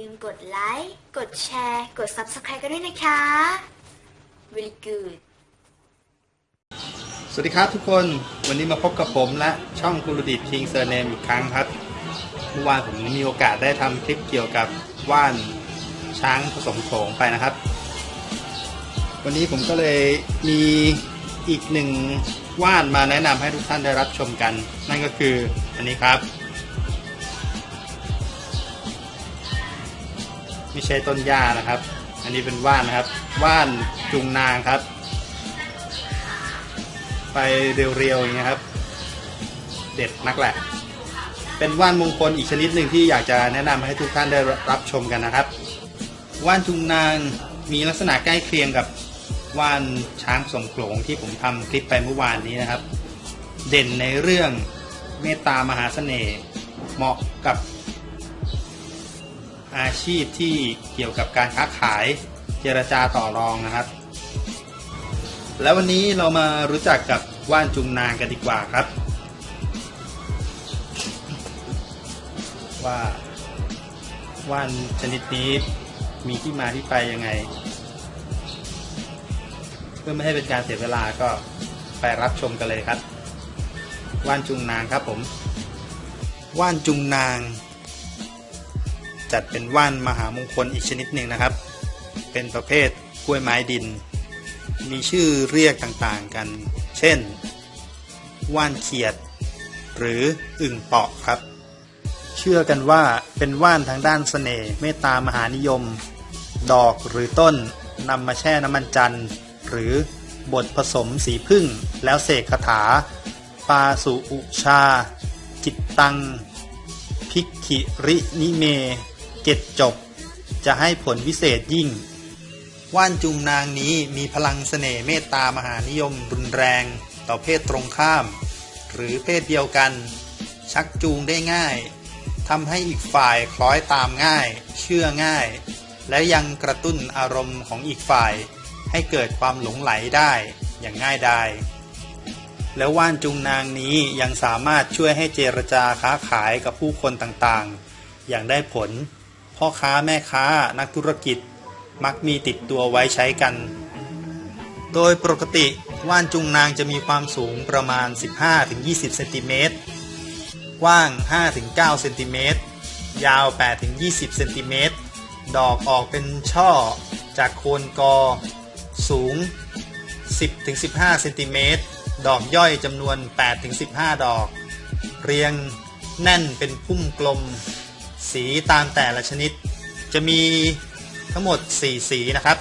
ลืมกดไลค์ กดแชร์ กด Subscribe กันด้วยนะคะ Very good สวัสดีครับทุกคน วันนี้มาพบกับผมและช่องกุลดิตคิงเซอร์เนมอีกครั้งครับ เมื่อวานผมมีโอกาสได้ทำคลิปเกี่ยวกับว่านช้างผสมโขลงไปนะครับ วันนี้ผมก็เลยมีอีกหนึ่งว่านมาแนะนำให้ทุกท่านได้รับชมกัน นั่นก็คืออันนี้ครับ ไม่ใช่ต้นหญ้านะครับ อันนี้เป็นว่านนะครับ ว่านจุงนางครับ ไปเรียวๆอย่างเงี้ยครับ เด็ดนักแหละ เป็นว่านมงคลอีกชนิดหนึ่งที่อยากจะแนะนำให้ทุกท่านได้รับชมกันนะครับ ว่านจุงนางมีลักษณะใกล้เคียงกับว่านช้างสมโขลงที่ผมทำคลิปไปเมื่อวานนี้นะครับ เด่นในเรื่องเมตตามหาเสน่ห์เหมาะกับ อาชีพที่เกี่ยวกับการค้าขายเจรจาต่อรองนะครับ แล้ววันนี้เรามารู้จักกับว่านจุงนางกันดีกว่าครับ ว่าว่านชนิดนี้มีที่มาที่ไปยังไง เพื่อไม่ให้เป็นการเสียเวลาก็ไปรับชมกันเลยครับ ว่านจุงนางครับผม ว่านจุงนาง จัดเป็นว่านมหามงคลอีกชนิดหนึ่งนะครับ เป็นประเภทกล้วยไม้ดิน มีชื่อเรียกต่างๆกัน เช่น ว่านเขียด หรืออึ่งเปาะครับ เชื่อกันว่าเป็นว่านทางด้านเสน่ห์เมตตามหานิยม ดอกหรือต้นนำมาแช่น้ำมันจันทร์หรือบดผสมสีพึ่งแล้วเสกคาถา ปาสุอุชา จิตตัง พิกขิรินิเม เกตจบ จะให้ผลวิเศษยิ่ง ว่านจุงนางนี้มีพลังเสน่ห์เมตตามหานิยมรุนแรง ต่อเพศตรงข้าม หรือเพศเดียวกัน ชักจูงได้ง่ายทำให้อีกฝ่ายคล้อยตามง่าย เชื่อง่าย และยังกระตุ้นอารมณ์ของอีกฝ่าย ให้เกิดความหลงไหลได้อย่างง่ายดายแล้วว่านจุงนางนี้ยังสามารถช่วยให้เจรจาค้าขายกับผู้คนต่างๆ อย่างได้ผล พ่อค้าแม่ค้านักธุรกิจมักมีติดตัวไว้ใช้กัน โดยปกติว่านจุงนางจะมีความสูงประมาณ 15-20 เซนติเมตร กว้าง 5-9 เซนติเมตร ยาว 8-20 เซนติเมตร ดอกออกเป็นช่อ จากโคนกอ สูง 10-15 เซนติเมตร ดอกย่อยจำนวน 8-15 ดอก เรียงแน่นเป็นพุ่มกลม สีตามแต่ละชนิด จะมีทั้งหมด 4 สีนะครับ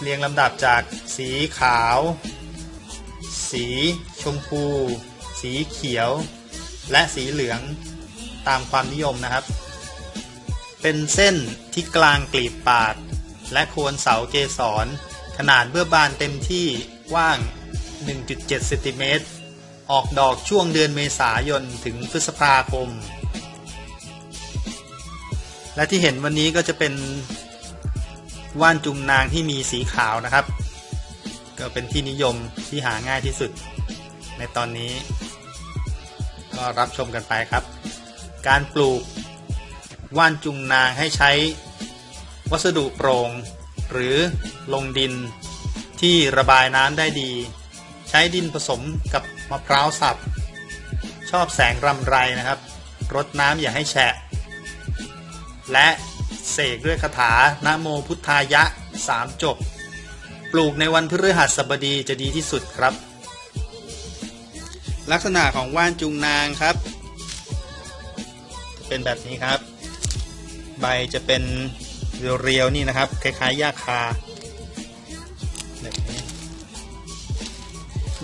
เรียงลำดับจากสีขาว สีชมพู สีเขียว และสีเหลืองตามความนิยมนะครับ เป็นเส้นที่กลางกลีบปาด และโคนเสาเกสร ขนาดเบื้อบานเต็มที่กว้าง 1.7เซนติเมตรออกดอกช่วงเดือนเมษายนถึงพฤษภาคม และที่เห็นวันนี้ก็จะเป็นว่านจุงนางที่มีสีขาวนะครับ ก็เป็นที่นิยมที่หาง่ายที่สุด ในตอนนี้ ก็รับชมกันไปครับ การปลูกว่านจุงนางให้ใช้วัสดุโปร่งหรือลงดินที่ระบายน้ำได้ดี ใช้ดินผสมกับมะพร้าวสับ ชอบแสงรำไรนะครับ รดน้ำอย่าให้แฉะ และเสกด้วยคาถานะโมพุทธายะสามจบ ปลูกในวันพฤหัสบดีจะดีที่สุดครับ ลักษณะของว่านจุงนางครับ เป็นแบบนี้ครับ ใบจะเป็นเรียวๆนี่นะครับ คล้ายๆหญ้าคาแบบนี้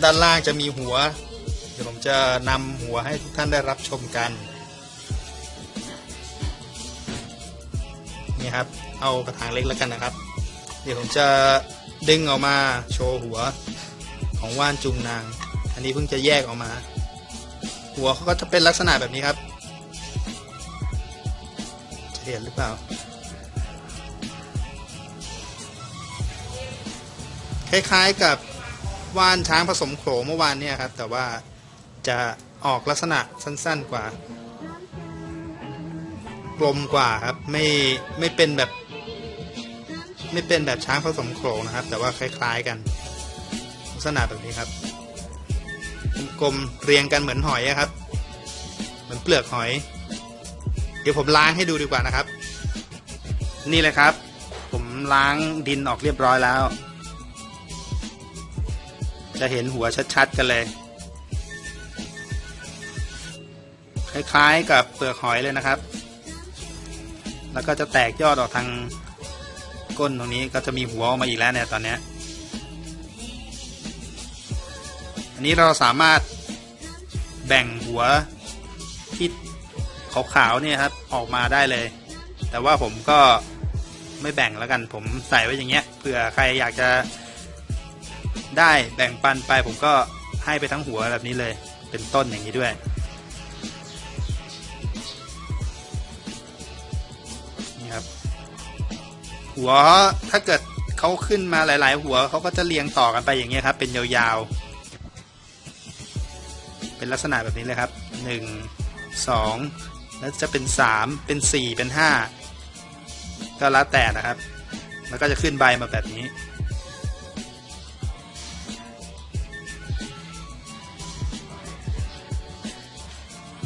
ด้านล่างจะมีหัว เดี๋ยวผมจะนำหัวให้ทุกท่านได้รับชมกัน นี่ครับ เอากระถางเล็กแล้วกันนะครับ เดี๋ยวผมจะดึงออกมาโชว์หัวของว่านจุงนาง อันนี้เพิ่งจะแยกออกมา หัวเขาก็จะเป็นลักษณะแบบนี้ครับ จะเห็นหรือเปล่า คล้ายๆกับว่านช้างผสมโขลงเมื่อวานเนี่ยครับ แต่ว่าจะออกลักษณะสั้นๆกว่า ลมกว่าครับ ไม่ไม่เป็นแบบ ไม่เป็นแบบช้างผสมโขลงนะครับ แต่ว่าคล้าย ๆกัน ลักษณะแบบนี้ครับ กลมเรียงกันเหมือนหอยครับ เหมือนเปลือกหอย เดี๋ยวผมล้างให้ดูดีกว่านะครับ นี่เลยครับ ผมล้างดินออกเรียบร้อยแล้ว จะเห็นหัวชัดๆกันเลยคล้ายๆกับเปลือกหอยเลยนะครับ แล้วก็จะแตกยอดออกทางก้นตรงนี้ก็จะมีหัวออกมาอีกแล้วเนี่ยตอนนี้อันนี้เราสามารถแบ่งหัวที่ขาวๆเนี่ยครับออกมาได้เลย แต่ว่าผมก็ไม่แบ่งแล้วกันผมใส่ไว้อย่างเงี้ยเผื่อใครอยากจะได้แบ่งปันไปผมก็ให้ไปทั้งหัวแบบนี้เลย เป็นต้นอย่างนี้ด้วย หัวถ้าเกิดเขาขึ้นมาหลาย ๆ หัวเขาก็จะเรียงต่อกันไปอย่างเงี้ยครับ เป็นยาวๆ เป็นลักษณะแบบนี้เลยครับหนึ่งสองแล้วจะเป็นสามเป็นสี่เป็นห้าก็แล้วแต่นะครับ แล้วก็จะขึ้นใบมาแบบนี้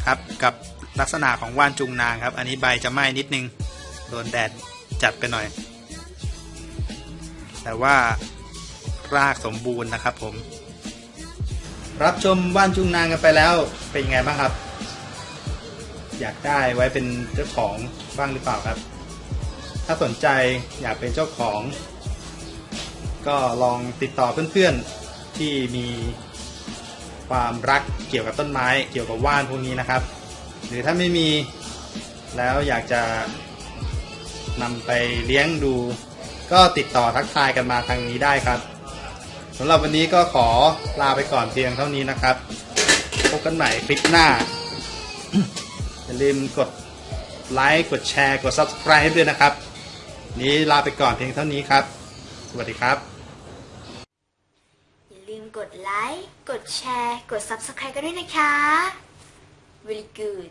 ครับกับลักษณะของว่านจุงนางครับ อันนี้ใบจะไหม้นิดนึง โดนแดดจัดไปหน่อย แต่ว่ารากสมบูรณ์นะครับ ผม รับชมว่านจุงนางกันไปแล้วเป็นยังไงบ้างครับ อยากได้ไว้เป็นเจ้าของบ้างหรือเปล่าครับ ถ้าสนใจอยากเป็นเจ้าของ ก็ลองติดต่อเพื่อนๆที่มีความรักเกี่ยวกับต้นไม้เกี่ยวกับว่านพวกนี้นะครับ หรือถ้าไม่มีแล้วอยากจะนำไปเลี้ยงดู ก็ติดต่อทักทายกันมาทางนี้ได้ครับสำหรับวันนี้ก็ขอลาไปก่อนเพียงเท่านี้นะครับ พบกันใหม่คลิปหน้า อย่าลืมกดไลค์กดแชร์กด Subscribe ด้วยนะครับ นี้ลาไปก่อนเพียงเท่านี้ครับ สวัสดีครับ อย่าลืมกดไลค์กดแชร์กด Subscribe กันด้วยนะคะ very good